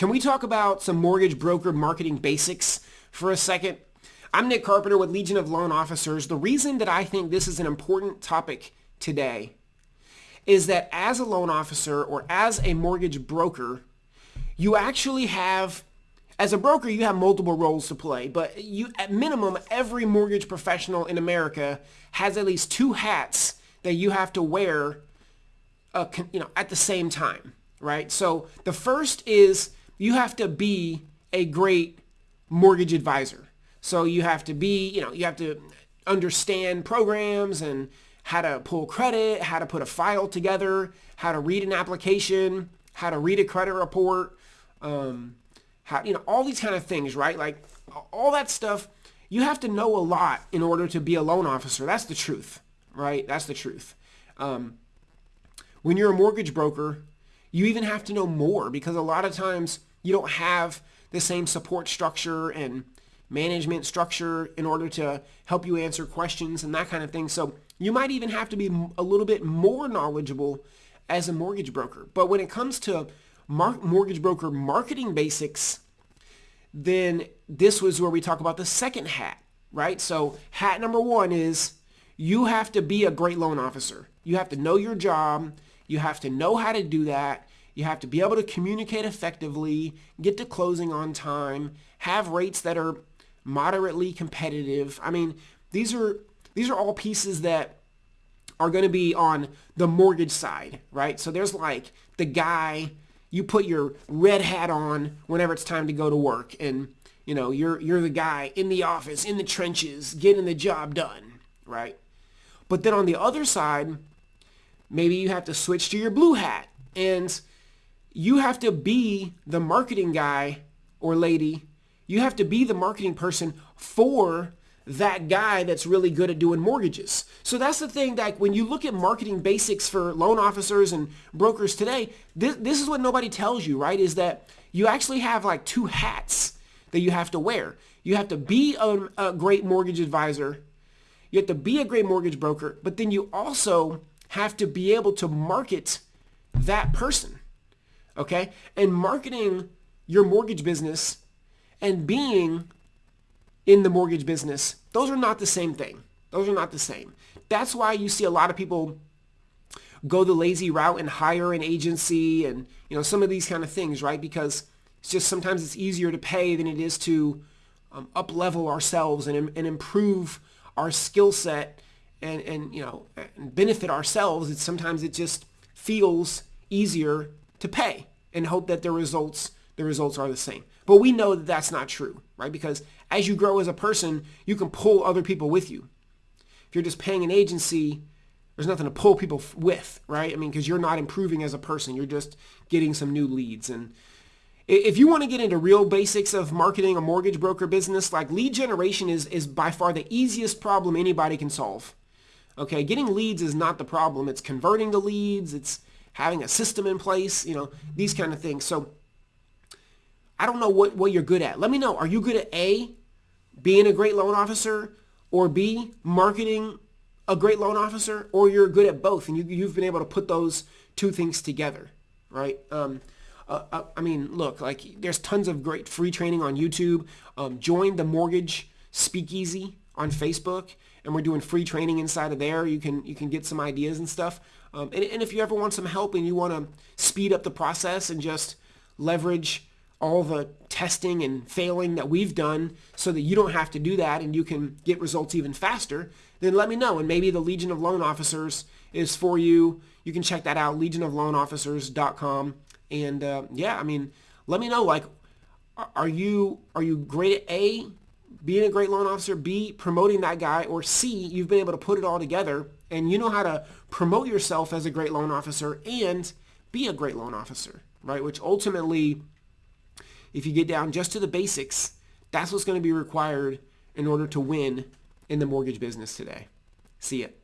Can we talk about some mortgage broker marketing basics for a second? I'm Nick Carpenter with Legion of Loan Officers. The reason that I think this is an important topic today is that as a loan officer or as a mortgage broker, you actually have as a broker, you have multiple roles to play, but you, at minimum, every mortgage professional in America has at least two hats that you have to wear, uh, you know, at the same time, right? So the first is you have to be a great mortgage advisor. So you have to be, you know, you have to understand programs and how to pull credit, how to put a file together, how to read an application, how to read a credit report, um, how, you know, all these kind of things, right? Like all that stuff, you have to know a lot in order to be a loan officer. That's the truth, right? That's the truth. Um, when you're a mortgage broker, you even have to know more because a lot of times you don't have the same support structure and management structure in order to help you answer questions and that kind of thing. So you might even have to be a little bit more knowledgeable as a mortgage broker. But when it comes to mortgage broker marketing basics, then this was where we talk about the second hat, right? So hat number one is you have to be a great loan officer. You have to know your job. You have to know how to do that. You have to be able to communicate effectively, get to closing on time, have rates that are moderately competitive. I mean, these are these are all pieces that are going to be on the mortgage side, right? So there's like the guy you put your red hat on whenever it's time to go to work and you know you're you're the guy in the office in the trenches getting the job done right but then on the other side maybe you have to switch to your blue hat and you have to be the marketing guy or lady you have to be the marketing person for that guy that's really good at doing mortgages. So that's the thing that when you look at marketing basics for loan officers and brokers today, this, this is what nobody tells you, right? Is that you actually have like two hats that you have to wear. You have to be a, a great mortgage advisor. You have to be a great mortgage broker, but then you also have to be able to market that person. Okay? And marketing your mortgage business and being in the mortgage business, those are not the same thing. Those are not the same. That's why you see a lot of people go the lazy route and hire an agency and you know some of these kind of things, right? Because it's just sometimes it's easier to pay than it is to um, up level ourselves and, and improve our skill set and, and you know and benefit ourselves. It's sometimes it just feels easier to pay and hope that the results the results are the same. But we know that that's not true, right? Because as you grow as a person, you can pull other people with you. If you're just paying an agency, there's nothing to pull people with, right? I mean, because you're not improving as a person. You're just getting some new leads. And if you want to get into real basics of marketing a mortgage broker business, like lead generation is, is by far the easiest problem anybody can solve. Okay, getting leads is not the problem. It's converting the leads. It's having a system in place, you know, these kind of things. So I don't know what, what you're good at. Let me know. Are you good at A, being a great loan officer, or B, marketing a great loan officer, or you're good at both and you, you've been able to put those two things together, right? Um, uh, uh, I mean, look, like there's tons of great free training on YouTube. Um, join the Mortgage Speakeasy on Facebook, and we're doing free training inside of there. You can you can get some ideas and stuff. Um, and, and if you ever want some help and you want to speed up the process and just leverage all the testing and failing that we've done so that you don't have to do that and you can get results even faster, then let me know. And maybe the Legion of Loan Officers is for you. You can check that out, legionofloanofficers.com. And uh, yeah, I mean, let me know, like, are you are you great at A, being a great loan officer, B, promoting that guy, or C, you've been able to put it all together and you know how to promote yourself as a great loan officer and be a great loan officer, right? Which ultimately if you get down just to the basics, that's what's going to be required in order to win in the mortgage business today. See it.